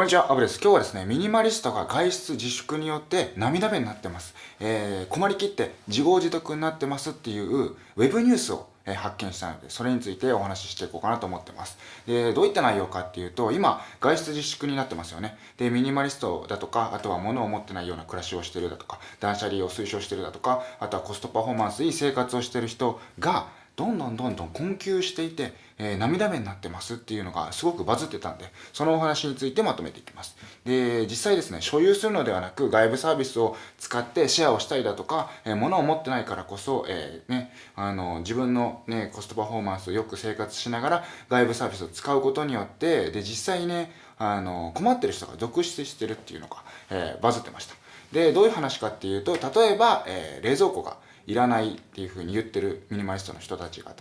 こんにちは、アブです。今日はですね、ミニマリストが外出自粛によって涙目になってます。えー、困りきって自業自得になってますっていうウェブニュースをえ発見したので、それについてお話ししていこうかなと思ってます。で、どういった内容かっていうと、今、外出自粛になってますよね。で、ミニマリストだとか、あとは物を持ってないような暮らしをしてるだとか、断捨離を推奨してるだとか、あとはコストパフォーマンスいい生活をしてる人が、どんどんどんどん困窮していて、えー、涙目になってますっていうのがすごくバズってたんで、そのお話についてまとめていきます。で、実際ですね、所有するのではなく外部サービスを使ってシェアをしたりだとか、えー、物を持ってないからこそ、えー、ね、あの、自分のね、コストパフォーマンスをよく生活しながら外部サービスを使うことによって、で、実際にね、あの、困ってる人が続出してるっていうのが、えー、バズってました。で、どういう話かっていうと、例えば、えー、冷蔵庫がいらないっていうふうに言ってるミニマリストの人たちが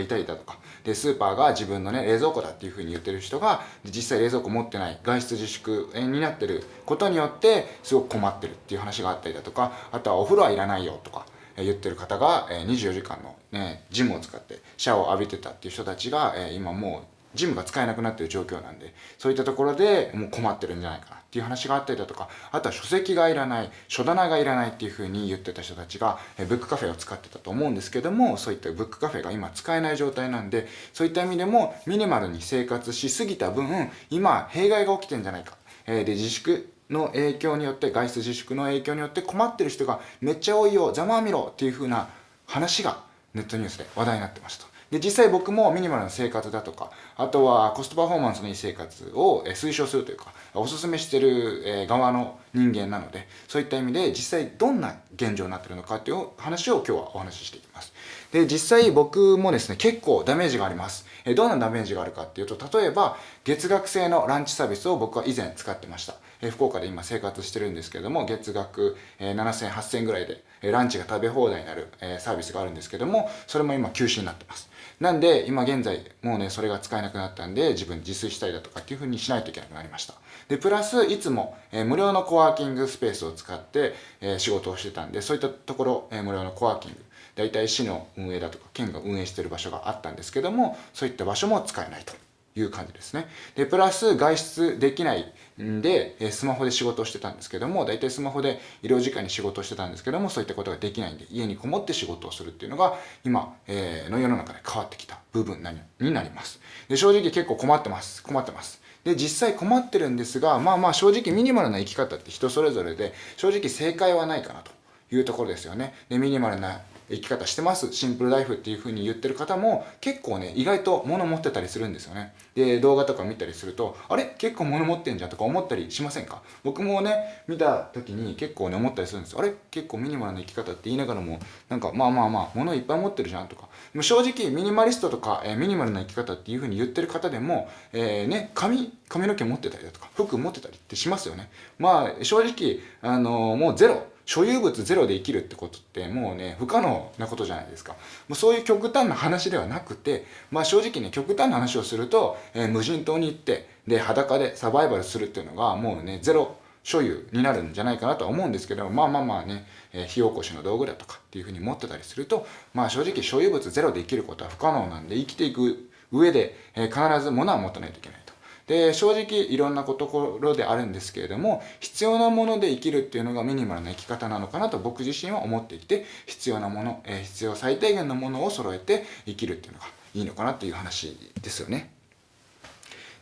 いたりだとか、で、スーパーが自分のね、冷蔵庫だっていうふうに言ってる人が、実際冷蔵庫持ってない、外出自粛になってることによって、すごく困ってるっていう話があったりだとか、あとはお風呂はいらないよとか、言ってる方が24時間のね、ジムを使ってシャワーを浴びてたっていう人たちが、今もうジムが使えなくなってる状況なんで、そういったところでもう困ってるんじゃないかな。っていう話があったりだとか、あとは書籍がいらない、書棚がいらないっていう風に言ってた人たちが、えブックカフェを使ってたと思うんですけども、そういったブックカフェが今使えない状態なんで、そういった意味でもミニマルに生活しすぎた分、今、弊害が起きてんじゃないか。えで、自粛の影響によって、外出自粛の影響によって困ってる人がめっちゃ多いよ、ざまあみろっていう風な話がネットニュースで話題になってました。で、実際僕もミニマルな生活だとか、あとはコストパフォーマンスのいい生活を推奨するというか、おすすめしてる側の人間なので、そういった意味で実際どんな現状になってるのかっていう話を今日はお話ししていきます。で、実際僕もですね、結構ダメージがあります。えどんなダメージがあるかっていうと、例えば月額制のランチサービスを僕は以前使ってました。え福岡で今生活してるんですけども、月額、え7000、8000ぐらいで、えランチが食べ放題になる、えサービスがあるんですけども、それも今休止になってます。なんで、今現在、もうね、それが使えなくなったんで、自分自炊したりだとかっていう風にしないといけなくなりました。で、プラス、いつも、え、無料のコワーキングスペースを使って、え、仕事をしてたんで、そういったところ、え、無料のコワーキング、大体市の運営だとか、県が運営してる場所があったんですけども、そういった場所も使えないと。いう感じですね。で、プラス外出できないんで、えスマホで仕事をしてたんですけども、大体スマホで医療時間に仕事をしてたんですけども、そういったことができないんで、家にこもって仕事をするっていうのが、今、えー、の世の中で変わってきた部分になります。で、正直結構困ってます。困ってます。で、実際困ってるんですが、まあまあ正直ミニマルな生き方って人それぞれで、正直正解はないかなというところですよね。で、ミニマルな生き方してます、シンプルライフっていう風に言ってる方も結構ね、意外と物持ってたりするんですよね。で、動画とか見たりすると、あれ？結構物持ってんじゃんとか思ったりしませんか？僕もね、見た時に結構ね、思ったりするんです。あれ？結構ミニマルな生き方って言いながらも、なんかまあまあまあ、物いっぱい持ってるじゃんとか。でも正直、ミニマリストとか、えー、ミニマルな生き方っていう風に言ってる方でも、えー、ね、髪、髪の毛持ってたりだとか、服持ってたりってしますよね。まあ、正直、あのー、もうゼロ。所有物ゼロで生きるってことってもうね、不可能なことじゃないですか。もうそういう極端な話ではなくて、まあ正直ね、極端な話をすると、えー、無人島に行って、で、裸でサバイバルするっていうのがもうね、ゼロ所有になるんじゃないかなとは思うんですけど、まあまあまあね、えー、火起こしの道具だとかっていうふうに持ってたりすると、まあ正直所有物ゼロで生きることは不可能なんで、生きていく上で、えー、必ず物は持たないといけない。で、正直いろんなところであるんですけれども、必要なもので生きるっていうのがミニマルな生き方なのかなと僕自身は思っていて、必要なもの、えー、必要最低限のものを揃えて生きるっていうのがいいのかなっていう話ですよね。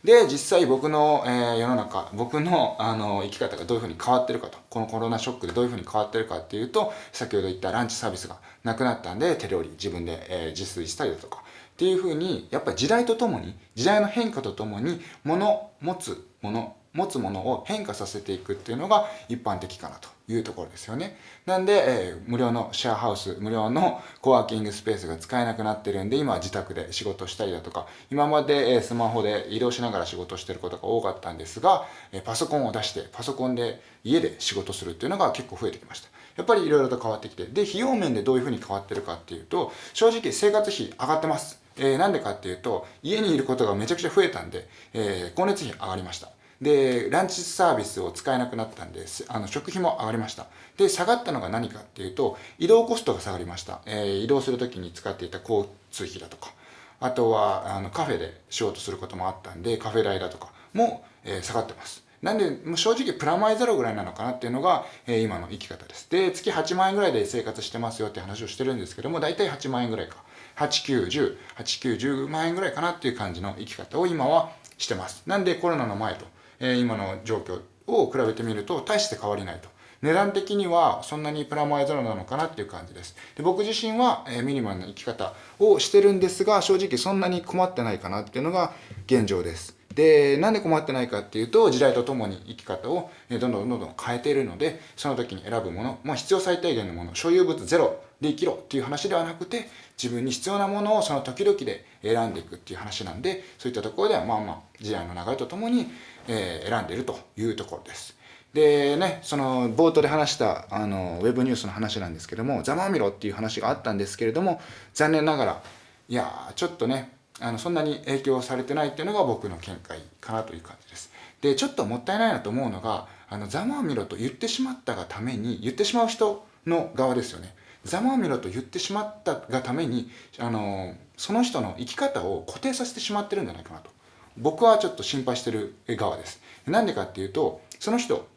で、実際僕の、えー、世の中、僕の、あの、生き方がどういうふうに変わってるかと、このコロナショックでどういうふうに変わってるかっていうと、先ほど言ったランチサービスがなくなったんで、手料理自分で、えー、自炊したりだとか、っていうふうに、やっぱり時代とともに、時代の変化とともに、物、持つもの、持つものを変化させていくっていうのが一般的かなというところですよね。なんで、えー、無料のシェアハウス、無料のコワーキングスペースが使えなくなってるんで、今は自宅で仕事したりだとか、今まで、えー、スマホで移動しながら仕事してることが多かったんですが、えー、パソコンを出して、パソコンで家で仕事するっていうのが結構増えてきました。やっぱり色々と変わってきて、で、費用面でどういうふうに変わってるかっていうと、正直生活費上がってます。えー、なんでかっていうと、家にいることがめちゃくちゃ増えたんで、えー、光熱費上がりました。で、ランチサービスを使えなくなったんで、あの、食費も上がりました。で、下がったのが何かっていうと、移動コストが下がりました。えー、移動するときに使っていた交通費だとか、あとは、あの、カフェで仕事することもあったんで、カフェ代だとかも、えー、下がってます。なんで、もう正直プラマイゼロぐらいなのかなっていうのが、えー、今の生き方です。で、月8万円ぐらいで生活してますよって話をしてるんですけども、大体8万円ぐらいか。8、9、10、8、9、10万円ぐらいかなっていう感じの生き方を今はしてます。なんでコロナの前と、えー、今の状況を比べてみると大して変わりないと。値段的にはそんなにプラマイゼロなのかなっていう感じです。で僕自身は、えー、ミニマルな生き方をしてるんですが、正直そんなに困ってないかなっていうのが現状です。で、なんで困ってないかっていうと、時代とともに生き方をどんどんどんどん変えているので、その時に選ぶもの、まあ必要最低限のもの、所有物ゼロで生きろっていう話ではなくて、自分に必要なものをその時々で選んでいくっていう話なんで、そういったところではまあまあ時代の流れとともに、えー、選んでいるというところです。でね、その冒頭で話したあのウェブニュースの話なんですけども、ざまみろっていう話があったんですけれども、残念ながら、いやちょっとね、あのそんなに影響されてないっていうのが僕の見解かなという感じです。で、ちょっともったいないなと思うのが、あの、ざまあみろと言ってしまったがために、言ってしまう人の側ですよね。ざまあみろと言ってしまったがために、あの、その人の生き方を固定させてしまってるんじゃないかなと。僕はちょっと心配してる側です。なんでかっていうと、その人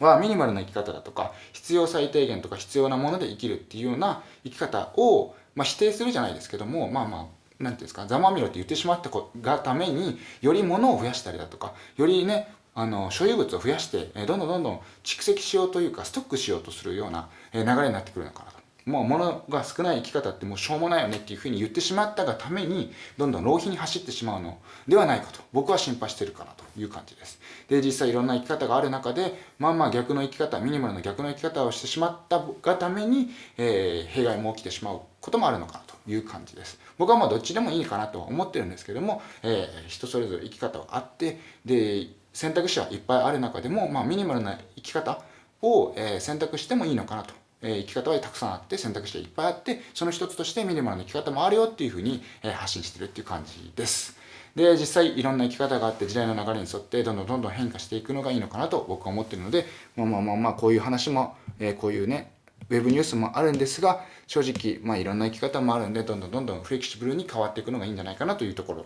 はミニマルな生き方だとか、必要最低限とか必要なもので生きるっていうような生き方を、まあ、否定するじゃないですけども、まあまあ、なんていうんですか、ざまみろって言ってしまったがために、より物を増やしたりだとか、よりね、あの、所有物を増やして、どんどんどんどん蓄積しようというか、ストックしようとするような、流れになってくるのかなと。もう物が少ない生き方ってもうしょうもないよねっていうふうに言ってしまったがために、どんどん浪費に走ってしまうのではないかと、僕は心配してるかなという感じです。で、実際いろんな生き方がある中で、まあまあ逆の生き方、ミニマルの逆の生き方をしてしまったがために、えー、弊害も起きてしまうこともあるのかなという感じです。僕はまあどっちでもいいかなとは思ってるんですけども、えー、人それぞれ生き方はあって、で、選択肢はいっぱいある中でも、まあミニマルな生き方を、えー、選択してもいいのかなと。え生き方はたくさんあって選択肢がいっぱいあってその一つとしてミニマルな生き方もあるよっていうふうに、え発信してるっていう感じです。で、実際いろんな生き方があって時代の流れに沿ってどんどんどんどん変化していくのがいいのかなと僕は思ってるので、まあまあまあまあこういう話も、え、こういうね、ウェブニュースもあるんですが、正直、まあいろんな生き方もあるんで、どんどんどんどんフレキシブルに変わっていくのがいいんじゃないかなというところ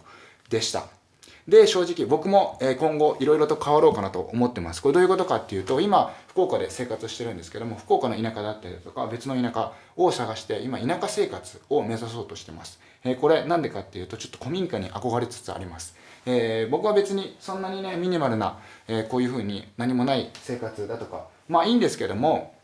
でした。で、正直僕も今後いろいろと変わろうかなと思ってます。これどういうことかっていうと、今、福岡で生活してるんですけども、福岡の田舎だったりだとか、別の田舎を探して、今、田舎生活を目指そうとしてます。えこれなんでかっていうと、ちょっと古民家に憧れつつあります。えー、僕は別にそんなにね、ミニマルな、え、こういう風に何もない生活だとか、まあいいんですけども、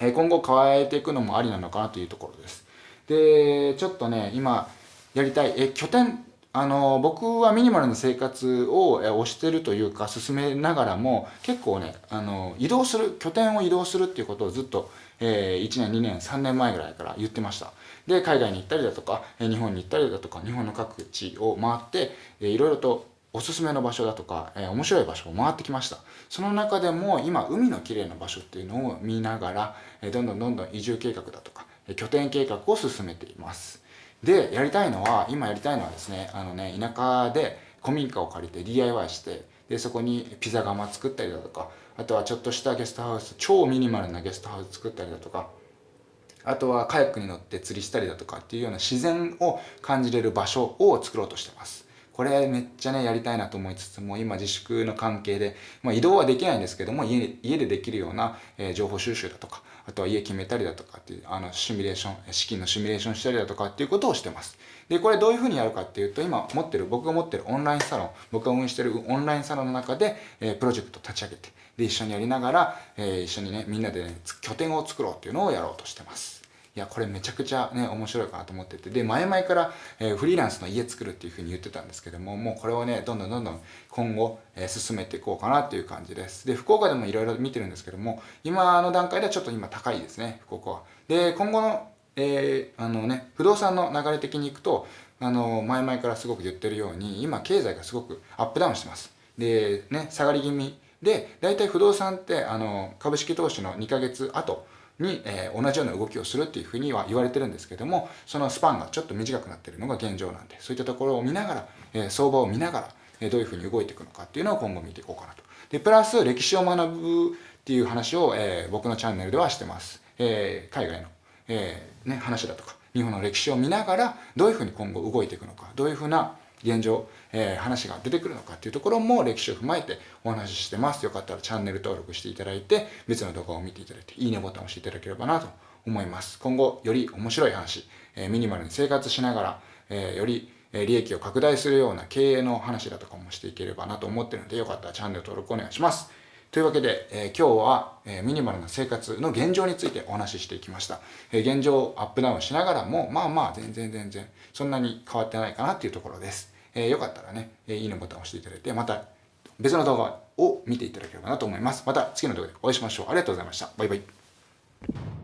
え今後変えていくのもありなのかなというところです。で、ちょっとね、今やりたい、え拠点、あの、僕はミニマルな生活を推してるというか、進めながらも、結構ね、あの、移動する、拠点を移動するっていうことをずっと、えー、1年、2年、3年前ぐらいから言ってました。で、海外に行ったりだとか、日本に行ったりだとか、日本の各地を回って、いろいろとおすすめの場所だとか、えー、面白い場所を回ってきました。その中でも今、海の綺麗な場所っていうのを見ながら、えー、どんどんどんどん移住計画だとか、えー、拠点計画を進めています。で、やりたいのは、今やりたいのはですね、あのね、田舎で古民家を借りて DIY して、で、そこにピザ窯作ったりだとか、あとはちょっとしたゲストハウス、超ミニマルなゲストハウス作ったりだとか、あとはカヤックに乗って釣りしたりだとかっていうような自然を感じれる場所を作ろうとしてます。これめっちゃね、やりたいなと思いつつも、今自粛の関係で、まあ、移動はできないんですけども、家家でできるような、えー、情報収集だとか、あとは家決めたりだとかっていう、あの、シミュレーション、資金のシミュレーションしたりだとかっていうことをしてます。で、これどういうふうにやるかっていうと、今持ってる、僕が持ってるオンラインサロン、僕が運営してるオンラインサロンの中で、えー、プロジェクト立ち上げて、で、一緒にやりながら、えー、一緒にね、みんなでね、拠点を作ろうっていうのをやろうとしてます。いや、これめちゃくちゃね、面白いかなと思ってて、で、前々から、えー、フリーランスの家作るっていうふうに言ってたんですけども、もうこれをね、どんどんどんどん今後、えー、進めていこうかなっていう感じです。で、福岡でもいろいろ見てるんですけども、今の段階ではちょっと今高いですね、福岡は。で、今後の、えー、あのね、不動産の流れ的にいくと、あの、前々からすごく言ってるように、今経済がすごくアップダウンしてます。で、ね、下がり気味で、大体不動産って、あの、株式投資の2ヶ月後、に、えー、同じような動きをするっていうふうには言われてるんですけども、そのスパンがちょっと短くなってるのが現状なんで、そういったところを見ながら、えー、相場を見ながら、え、どういうふうに動いていくのかっていうのを今後見ていこうかなと。で、プラス歴史を学ぶっていう話を、えー、僕のチャンネルではしてます。えー、海外の、えー、ね、話だとか、日本の歴史を見ながら、どういうふうに今後動いていくのか、どういうふうな現状、えー、話が出てくるのかっていうところも歴史を踏まえてお話ししてます。よかったらチャンネル登録していただいて、別の動画を見ていただいて、いいねボタンを押していただければなと思います。今後、より面白い話、えー、ミニマルに生活しながら、えー、より利益を拡大するような経営の話だとかもしていければなと思ってるので、よかったらチャンネル登録お願いします。というわけで、えー、今日は、えー、ミニマルな生活の現状についてお話ししていきました。えー、現状をアップダウンしながらも、まあまあ全然全然そんなに変わってないかなっていうところです。えー、よかったらね、え、いいねボタンを押していただいて、また別の動画を見ていただければなと思います。また次の動画でお会いしましょう。ありがとうございました。バイバイ。